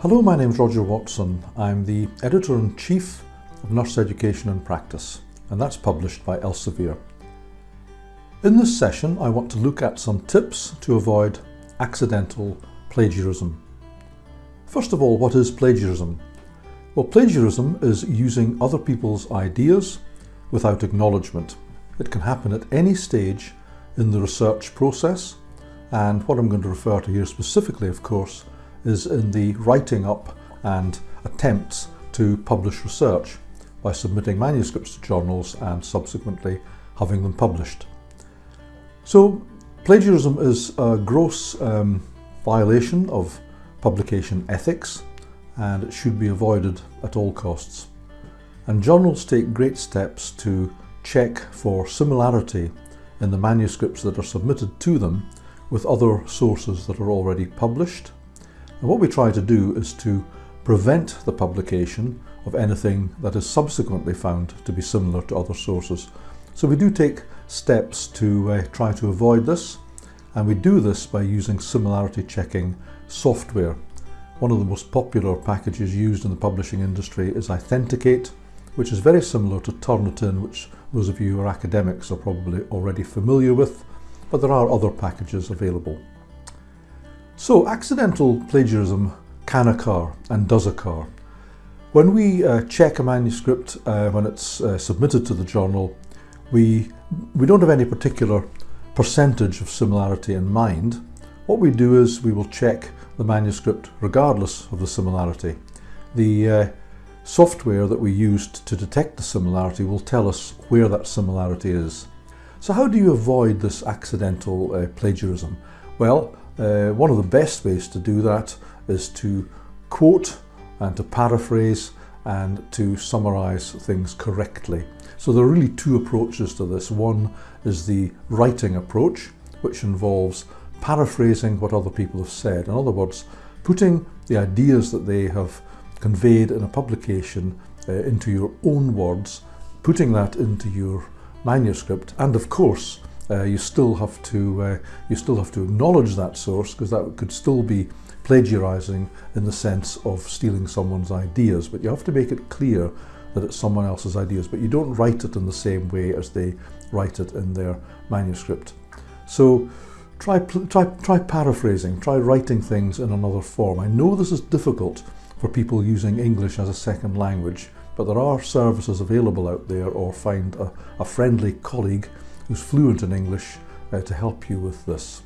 Hello, my name is Roger Watson. I'm the Editor-in-Chief of Nurse Education and Practice, and that's published by Elsevier. In this session, I want to look at some tips to avoid accidental plagiarism. First of all, what is plagiarism? Well, plagiarism is using other people's ideas without acknowledgement. It can happen at any stage in the research process, and what I'm going to refer to here specifically, of course, is in the writing up and attempts to publish research by submitting manuscripts to journals and subsequently having them published. So plagiarism is a gross um, violation of publication ethics and it should be avoided at all costs. And journals take great steps to check for similarity in the manuscripts that are submitted to them with other sources that are already published and what we try to do is to prevent the publication of anything that is subsequently found to be similar to other sources. So we do take steps to uh, try to avoid this and we do this by using similarity checking software. One of the most popular packages used in the publishing industry is iThenticate, which is very similar to Turnitin, which those of you who are academics are probably already familiar with, but there are other packages available. So accidental plagiarism can occur and does occur. When we uh, check a manuscript uh, when it's uh, submitted to the journal, we, we don't have any particular percentage of similarity in mind. What we do is we will check the manuscript regardless of the similarity. The uh, software that we used to detect the similarity will tell us where that similarity is. So how do you avoid this accidental uh, plagiarism? Well, uh, one of the best ways to do that is to quote and to paraphrase and to summarize things correctly. So there are really two approaches to this. One is the writing approach, which involves paraphrasing what other people have said. In other words, putting the ideas that they have conveyed in a publication uh, into your own words, putting that into your manuscript, and of course, uh, you still have to uh, you still have to acknowledge that source because that could still be plagiarizing in the sense of stealing someone's ideas but you have to make it clear that it's someone else's ideas but you don't write it in the same way as they write it in their manuscript. So try try try paraphrasing try writing things in another form. I know this is difficult for people using English as a second language but there are services available out there or find a, a friendly colleague who's fluent in English uh, to help you with this.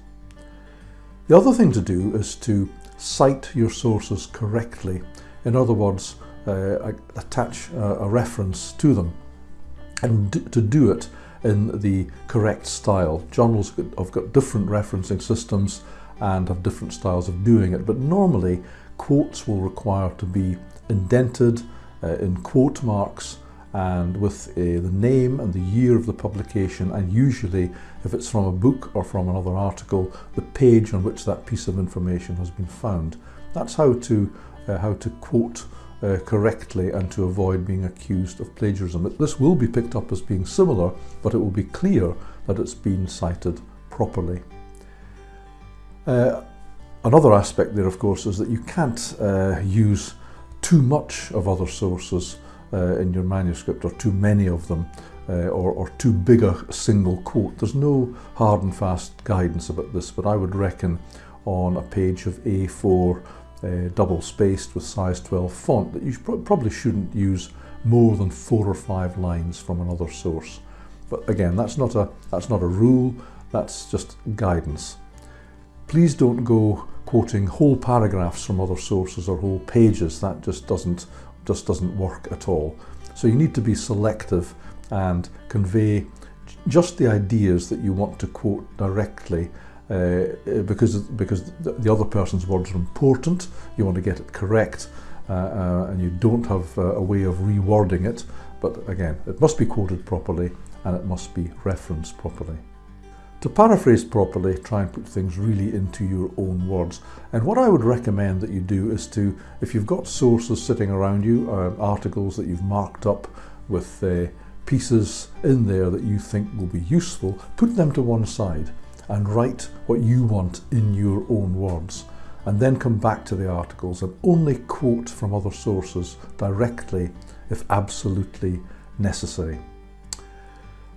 The other thing to do is to cite your sources correctly. In other words, uh, attach a, reference to them and to do it in the correct style. Journals have got different referencing systems and have different styles of doing it, but normally quotes will require to be indented uh, in quote marks and with uh, the name and the year of the publication and usually if it's from a book or from another article the page on which that piece of information has been found. That's how to, uh, how to quote uh, correctly and to avoid being accused of plagiarism. This will be picked up as being similar but it will be clear that it's been cited properly. Uh, another aspect there of course is that you can't uh, use too much of other sources uh, in your manuscript or too many of them uh, or, or too big a single quote. There's no hard and fast guidance about this, but I would reckon on a page of A4 uh, double spaced with size 12 font that you pro probably shouldn't use more than four or five lines from another source. But again, that's not a, that's not a rule, that's just guidance. Please don't go quoting whole paragraphs from other sources or whole pages. That just doesn't just doesn't work at all. So you need to be selective and convey just the ideas that you want to quote directly uh, because because the other person's words are important. You want to get it correct, uh, uh, and you don't have uh, a way of rewording it. But again, it must be quoted properly and it must be referenced properly. To paraphrase properly, try and put things really into your own words. And what I would recommend that you do is to, if you've got sources sitting around you, uh, articles that you've marked up with uh, pieces in there that you think will be useful, put them to one side and write what you want in your own words. and then come back to the articles and only quote from other sources directly if absolutely necessary.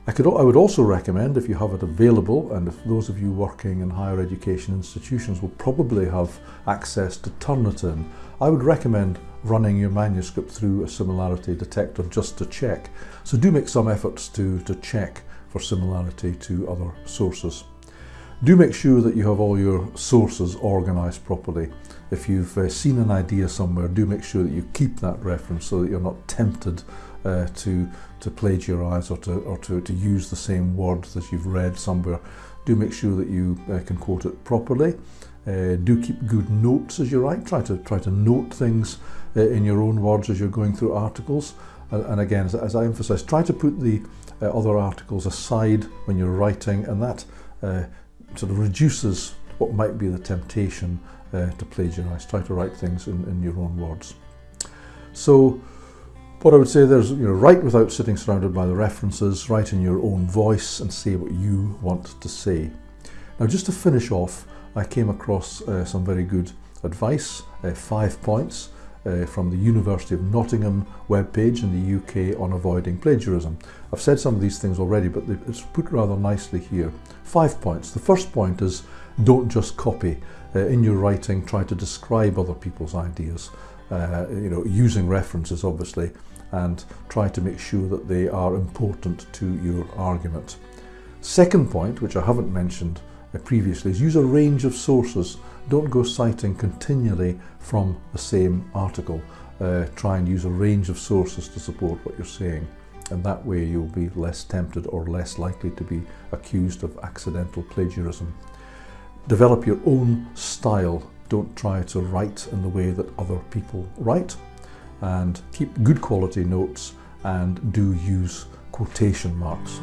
I, could, I would also recommend, if you have it available, and if those of you working in higher education institutions will probably have access to Turnitin, I would recommend running your manuscript through a similarity detector just to check. So do make some efforts to, to check for similarity to other sources. Do make sure that you have all your sources organised properly. If you've uh, seen an idea somewhere, do make sure that you keep that reference so that you're not tempted uh, to, to plagiarise or, to, or to, to use the same words that you've read somewhere. Do make sure that you uh, can quote it properly. Uh, do keep good notes as you write. Try to try to note things uh, in your own words as you're going through articles. And, again, as, as I emphasise, try to put the uh, other articles aside when you're writing, and that uh, sort of reduces what might be the temptation uh, to plagiarise. Try to write things in, in your own words. So what I would say there's, you know, write without sitting surrounded by the references, write in your own voice and say what you want to say. Now just to finish off, I came across uh, some very good advice, uh, five points uh, from the University of Nottingham webpage in the UK on avoiding plagiarism. I've said some of these things already, but it's put rather nicely here. Five points. The first point is don't just copy. Uh, in your writing, try to describe other people's ideas, uh, you know, using references obviously, and try to make sure that they are important to your argument. Second point, which I haven't mentioned uh, previously, is use a range of sources don't go citing continually from the same article. Uh, try and use a range of sources to support what you're saying. And that way you'll be less tempted or less likely to be accused of accidental plagiarism. Develop your own style. Don't try to write in the way that other people write. And keep good quality notes and do use quotation marks.